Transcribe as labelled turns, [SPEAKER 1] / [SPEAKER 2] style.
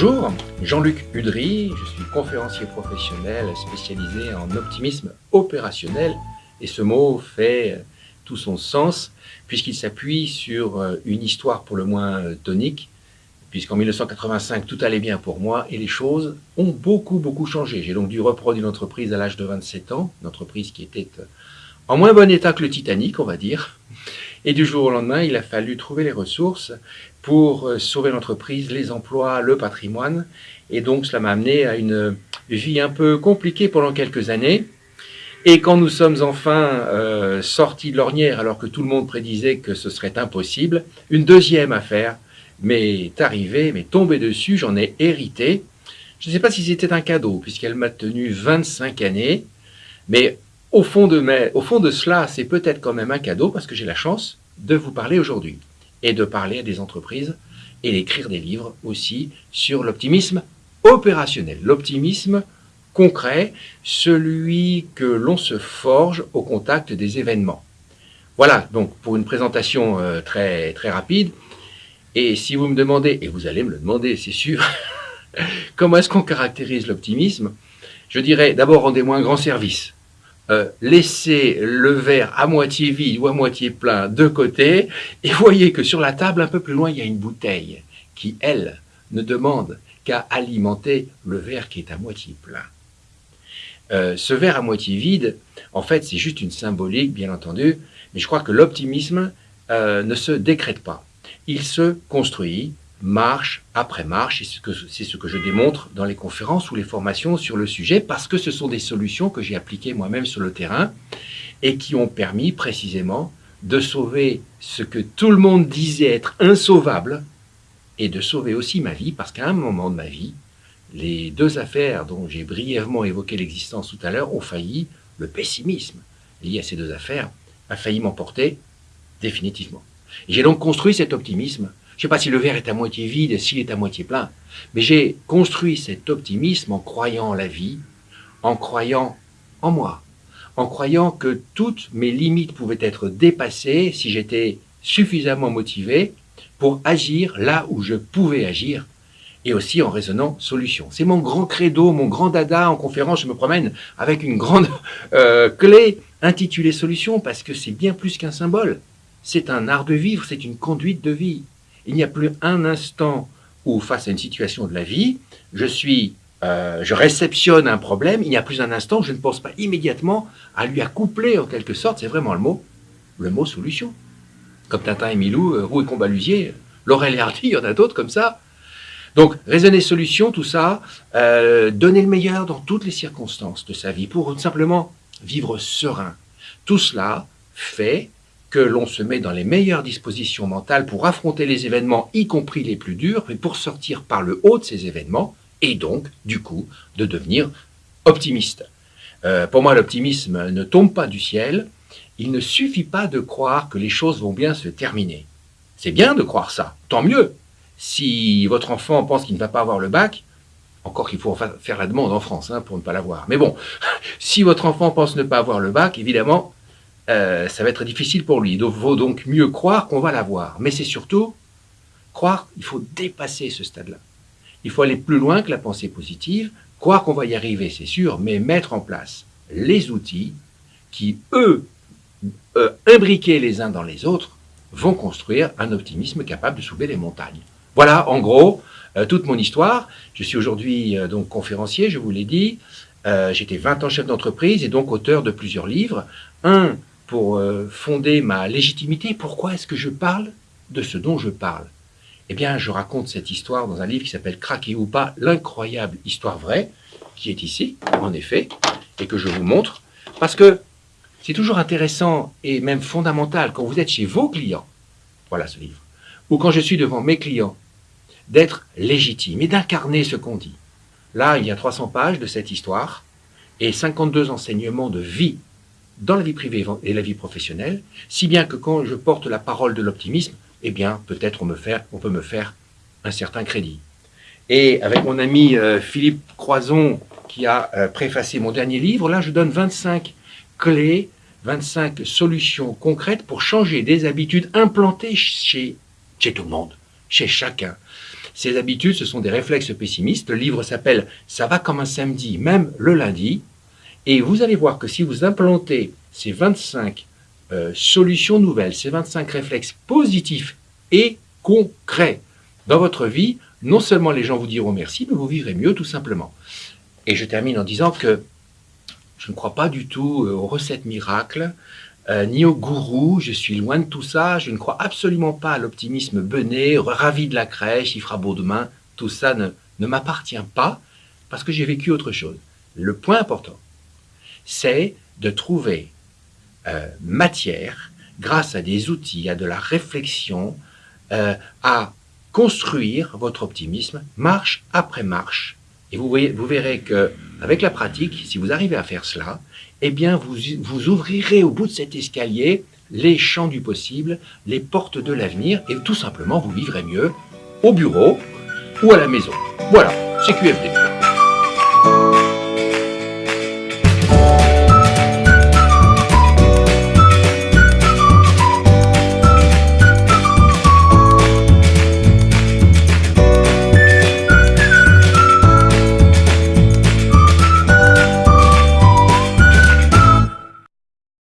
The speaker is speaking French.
[SPEAKER 1] Bonjour, Jean-Luc Udry, je suis conférencier professionnel spécialisé en optimisme opérationnel et ce mot fait tout son sens puisqu'il s'appuie sur une histoire pour le moins tonique puisqu'en 1985 tout allait bien pour moi et les choses ont beaucoup beaucoup changé. J'ai donc dû reprendre une entreprise à l'âge de 27 ans, une entreprise qui était en moins bon état que le Titanic on va dire, et du jour au lendemain il a fallu trouver les ressources pour euh, sauver l'entreprise, les emplois, le patrimoine. Et donc, cela m'a amené à une vie un peu compliquée pendant quelques années. Et quand nous sommes enfin euh, sortis de l'ornière, alors que tout le monde prédisait que ce serait impossible, une deuxième affaire m'est arrivée, m'est tombée dessus, j'en ai hérité. Je ne sais pas si c'était un cadeau, puisqu'elle m'a tenu 25 années, mais au fond de, cela, c'est peut-être quand même un cadeau, parce que j'ai la chance de vous parler aujourd'hui et de parler à des entreprises et d'écrire des livres aussi sur l'optimisme opérationnel, l'optimisme concret, celui que l'on se forge au contact des événements. Voilà, donc pour une présentation euh, très, très rapide, et si vous me demandez, et vous allez me le demander, c'est sûr, comment est-ce qu'on caractérise l'optimisme? Je dirais d'abord rendez-moi un grand service. Euh, laissez le verre à moitié vide ou à moitié plein de côté et voyez que sur la table un peu plus loin il y a une bouteille qui elle ne demande qu'à alimenter le verre qui est à moitié plein. Euh, ce verre à moitié vide, en fait, c'est juste une symbolique, bien entendu, mais je crois que l'optimisme euh, ne se décrète pas. Il se construit marche après marche, c'est ce, que je démontre dans les conférences ou les formations sur le sujet, parce que ce sont des solutions que j'ai appliquées moi-même sur le terrain et qui ont permis précisément de sauver ce que tout le monde disait être insauvable et de sauver aussi ma vie, parce qu'à un moment de ma vie, les deux affaires dont j'ai brièvement évoqué l'existence tout à l'heure ont failli, le pessimisme lié à ces deux affaires a failli m'emporter définitivement. J'ai donc construit cet optimisme je ne sais pas si le verre est à moitié vide et s'il est à moitié plein, mais j'ai construit cet optimisme en croyant en la vie, en croyant en moi, en croyant que toutes mes limites pouvaient être dépassées si j'étais suffisamment motivé pour agir là où je pouvais agir et aussi en raisonnant solution. C'est mon grand credo, mon grand dada en conférence, je me promène avec une grande euh, clé intitulée solution parce que c'est bien plus qu'un symbole. C'est un art de vivre, c'est une conduite de vie. Il n'y a plus un instant où, face à une situation de la vie, je suis, euh, je réceptionne un problème, il n'y a plus un instant où je ne pense pas immédiatement à lui accoupler en quelque sorte, c'est vraiment le mot, le mot solution. Comme Tintin et Milou, euh, Roux et Combalusier, Laurel et Hardy, il y en a d'autres comme ça. Donc, raisonner solution, tout ça, euh, donner le meilleur dans toutes les circonstances de sa vie pour simplement vivre serein. Tout cela fait que l'on se met dans les meilleures dispositions mentales pour affronter les événements, y compris les plus durs, mais pour sortir par le haut de ces événements, et donc, du coup, de devenir optimiste. Euh, pour moi, l'optimisme ne tombe pas du ciel. Il ne suffit pas de croire que les choses vont bien se terminer. C'est bien de croire ça, tant mieux. Si votre enfant pense qu'il ne va pas avoir le bac, encore qu'il faut faire la demande en France hein, pour ne pas l'avoir. Mais bon, si votre enfant pense ne pas avoir le bac, évidemment, euh, ça va être difficile pour lui. Il vaut donc mieux croire qu'on va l'avoir. Mais c'est surtout croire, il faut dépasser ce stade-là. Il faut aller plus loin que la pensée positive, croire qu'on va y arriver, c'est sûr, mais mettre en place les outils qui, eux, euh, imbriqués les uns dans les autres, vont construire un optimisme capable de soulever les montagnes. Voilà, en gros, euh, toute mon histoire. Je suis aujourd'hui donc conférencier, je vous l'ai dit. J'étais 20 ans chef d'entreprise et donc auteur de plusieurs livres. Un pour euh, fonder ma légitimité, pourquoi est-ce que je parle de ce dont je parle? Eh bien, je raconte cette histoire dans un livre qui s'appelle Craquer ou pas, l'incroyable histoire vraie, qui est ici, en effet, et que je vous montre, parce que c'est toujours intéressant et même fondamental quand vous êtes chez vos clients, voilà ce livre, ou quand je suis devant mes clients, d'être légitime et d'incarner ce qu'on dit. Là, il y a 300 pages de cette histoire et 52 enseignements de vie dans la vie privée et la vie professionnelle, si bien que quand je porte la parole de l'optimisme, eh bien, peut-être on, peut me faire un certain crédit. Et avec mon ami euh, Philippe Croison, qui a euh, préfacé mon dernier livre, là, je donne 25 clés, 25 solutions concrètes pour changer des habitudes implantées chez tout le monde, chez chacun. Ces habitudes, ce sont des réflexes pessimistes. Le livre s'appelle « Ça va comme un samedi, même le lundi ». Et vous allez voir que si vous implantez ces 25 euh, solutions nouvelles, ces 25 réflexes positifs et concrets dans votre vie, non seulement les gens vous diront merci, mais vous vivrez mieux tout simplement. Et je termine en disant que je ne crois pas du tout euh, aux recettes miracles, euh, ni aux gourous, je suis loin de tout ça, je ne crois absolument pas à l'optimisme bené, ravi de la crèche, il fera beau demain, tout ça ne, ne m'appartient pas, parce que j'ai vécu autre chose. Le point important, c'est de trouver euh, matière, grâce à des outils, à de la réflexion, euh, à construire votre optimisme marche après marche. Et vous, vous verrez que avec la pratique, si vous arrivez à faire cela, eh bien vous, vous ouvrirez au bout de cet escalier les champs du possible, les portes de l'avenir, et tout simplement vous vivrez mieux au bureau ou à la maison. Voilà, c'est QFD.